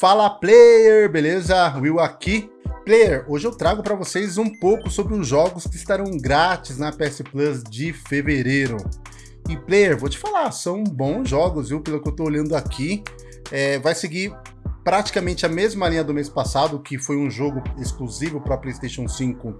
Fala player, beleza? Will aqui. Player, hoje eu trago para vocês um pouco sobre os jogos que estarão grátis na PS Plus de fevereiro. E player, vou te falar, são bons jogos, viu? Pelo que eu tô olhando aqui, é, vai seguir praticamente a mesma linha do mês passado, que foi um jogo exclusivo para PlayStation 5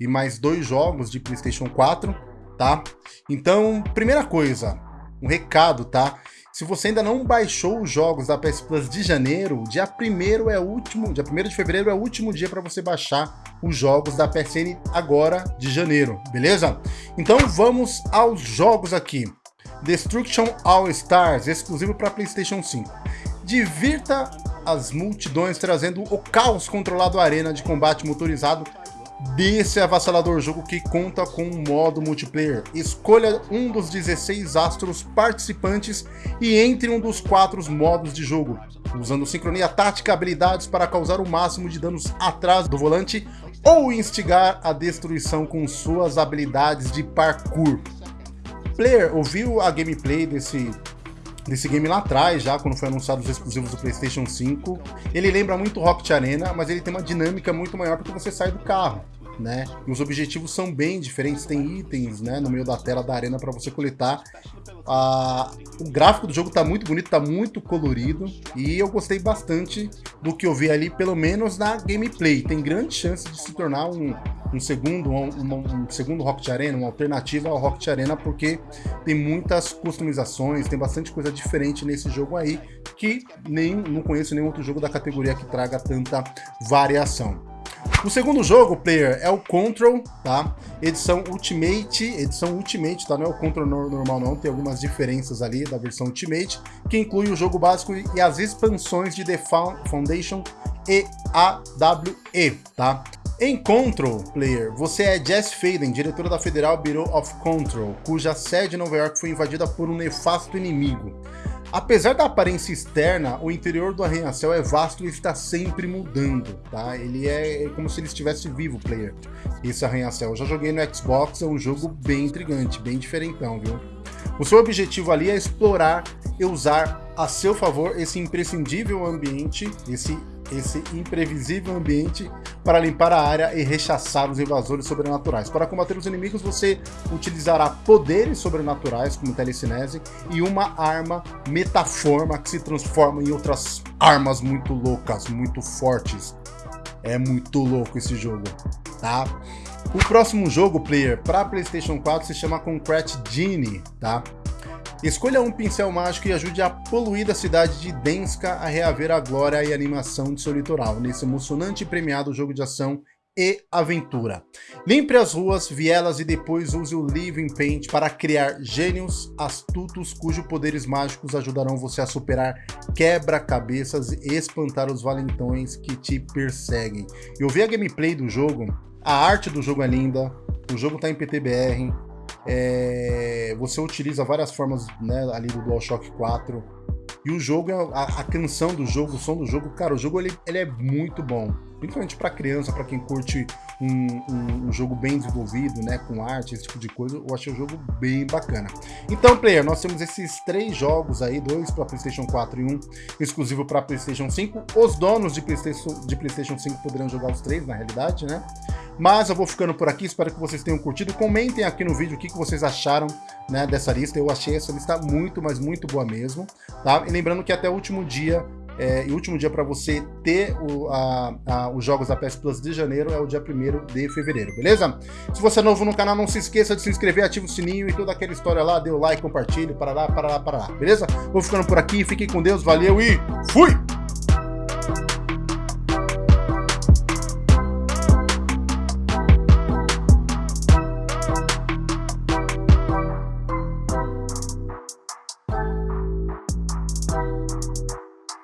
e mais dois jogos de PlayStation 4, tá? Então, primeira coisa, um recado, tá? Se você ainda não baixou os jogos da PS Plus de janeiro, dia 1 é o último, dia 1 de fevereiro é o último dia para você baixar os jogos da PSN agora de janeiro, beleza? Então vamos aos jogos aqui. Destruction All Stars, exclusivo para PlayStation 5. Divirta as multidões trazendo o caos controlado arena de combate motorizado desse avassalador jogo que conta com um modo multiplayer. Escolha um dos 16 astros participantes e entre um dos quatro modos de jogo, usando sincronia tática habilidades para causar o máximo de danos atrás do volante ou instigar a destruição com suas habilidades de parkour. Player ouviu a gameplay desse desse game lá atrás, já quando foi anunciado os exclusivos do PlayStation 5. Ele lembra muito Rocket Arena, mas ele tem uma dinâmica muito maior porque você sai do carro né? E os objetivos são bem diferentes, tem itens, né, no meio da tela da arena para você coletar. Ah, o gráfico do jogo tá muito bonito, tá muito colorido e eu gostei bastante do que eu vi ali, pelo menos na gameplay. Tem grande chance de se tornar um, um segundo, um, um, segundo Rocket Arena, uma alternativa ao Rocket Arena, porque tem muitas customizações, tem bastante coisa diferente nesse jogo aí, que nem não conheço nenhum outro jogo da categoria que traga tanta variação. O segundo jogo, player, é o Control, tá? Edição Ultimate, edição Ultimate, tá? Não é o Control normal não, tem algumas diferenças ali da versão Ultimate, que inclui o jogo básico e as expansões de The Foundation e AWE, tá? Em Control, player, você é Jess Faden, diretora da Federal Bureau of Control, cuja sede em Nova York foi invadida por um nefasto inimigo. Apesar da aparência externa, o interior do arranha-céu é vasto e está sempre mudando, tá? Ele é, é como se ele estivesse vivo, player, esse arranha-céu. Eu já joguei no Xbox, é um jogo bem intrigante, bem diferentão, viu? O seu objetivo ali é explorar e usar a seu favor esse imprescindível ambiente, esse esse imprevisível ambiente para limpar a área e rechaçar os invasores sobrenaturais. Para combater os inimigos, você utilizará poderes sobrenaturais, como telecinese, e uma arma metaforma que se transforma em outras armas muito loucas, muito fortes. É muito louco esse jogo, tá? O próximo jogo, player, para PlayStation 4 se chama Concrete Genie, tá? Escolha um pincel mágico e ajude a poluída cidade de Denska a reaver a glória e animação de seu litoral, nesse emocionante e premiado jogo de ação e aventura. Limpe as ruas, vielas e depois use o Living Paint para criar gênios astutos cujos poderes mágicos ajudarão você a superar quebra-cabeças e espantar os valentões que te perseguem. Eu vi a gameplay do jogo, a arte do jogo é linda, o jogo está em PTBR, é, você utiliza várias formas né, ali do DualShock 4. E o jogo, a, a, canção do jogo, o som do jogo, cara, o jogo ele, ele é muito bom. Principalmente para criança, para quem curte um, um, um, jogo bem desenvolvido, né, com arte, esse tipo de coisa, eu achei o jogo bem bacana. Então, player, nós temos esses três jogos aí, dois para PlayStation 4 e um exclusivo para PlayStation 5. Os donos de PlayStation, de PlayStation 5 poderão jogar os três, na realidade, né? Mas eu vou ficando por aqui, espero que vocês tenham curtido. Comentem aqui no vídeo o que, vocês acharam né, dessa lista. Eu achei essa lista muito, mas muito boa mesmo. Tá? E lembrando que até o último dia é, e o último dia para você ter o, a, a, os jogos da PS Plus de janeiro é o dia 1 de fevereiro, beleza? Se você é novo no canal, não se esqueça de se inscrever, ativa o sininho e toda aquela história lá, dê o like, compartilhe, para lá, para lá, para lá, beleza? Vou ficando por aqui, fiquem com Deus, valeu e fui!